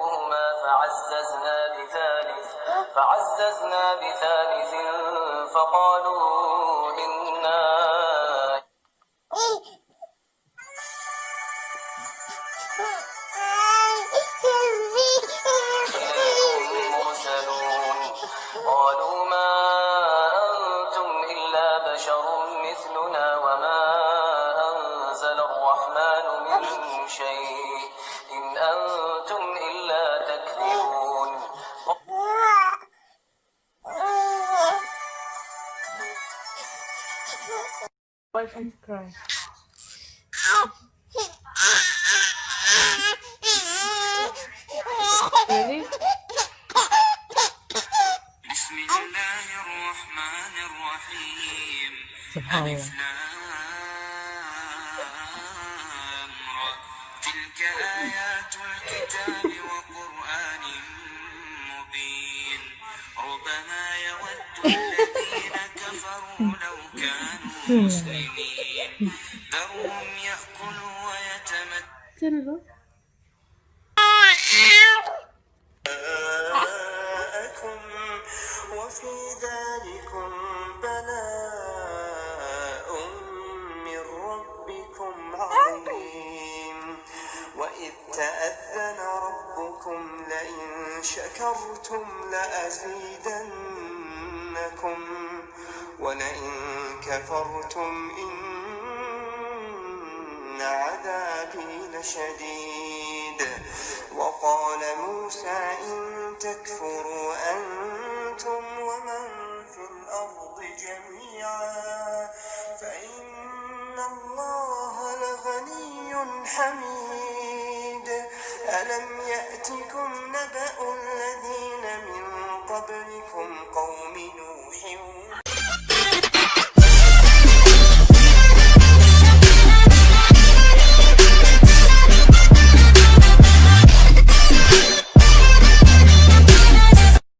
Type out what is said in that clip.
فكذبوهما فعززنا بثالث فعززنا بثالث فقالوا إنا قالوا ما أنتم إلا بشر مثلنا وما أنزل الرحمن من شيء. Boyfriend cry. Ready? بسم الله الرحمن الرحيم سبحان الله تلك آيات الكتاب وقرآن مبين ربما يود كفروا لو كانوا مسلمين. ذرهم يأكلوا ويتمتعوا وفي ذلكم بلاء من ربكم عظيم. وإذ تأذن ربكم لئن شكرتم لأزيدنكم. ولئن كفرتم إن عذابي لشديد. وقال موسى إن تكفروا أنتم ومن في الأرض جميعا فإن الله لغني حميد.